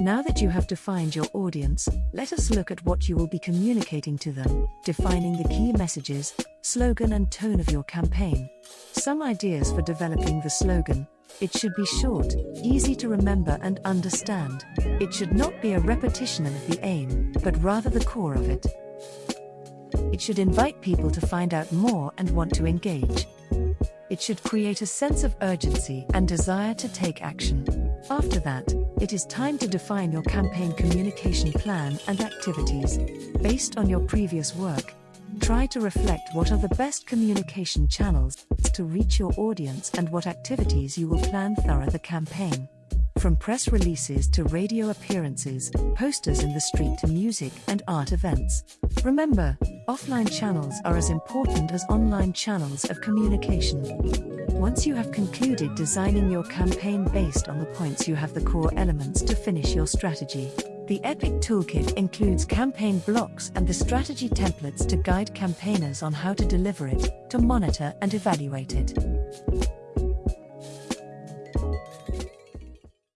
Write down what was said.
Now that you have defined your audience, let us look at what you will be communicating to them, defining the key messages, slogan, and tone of your campaign. Some ideas for developing the slogan it should be short, easy to remember and understand. It should not be a repetition of the aim, but rather the core of it. It should invite people to find out more and want to engage. It should create a sense of urgency and desire to take action. After that, it is time to define your campaign communication plan and activities. Based on your previous work, try to reflect what are the best communication channels to reach your audience and what activities you will plan throughout the campaign. From press releases to radio appearances, posters in the street to music and art events. Remember, offline channels are as important as online channels of communication. Once you have concluded designing your campaign based on the points, you have the core elements to finish your strategy. The Epic Toolkit includes campaign blocks and the strategy templates to guide campaigners on how to deliver it, to monitor and evaluate it.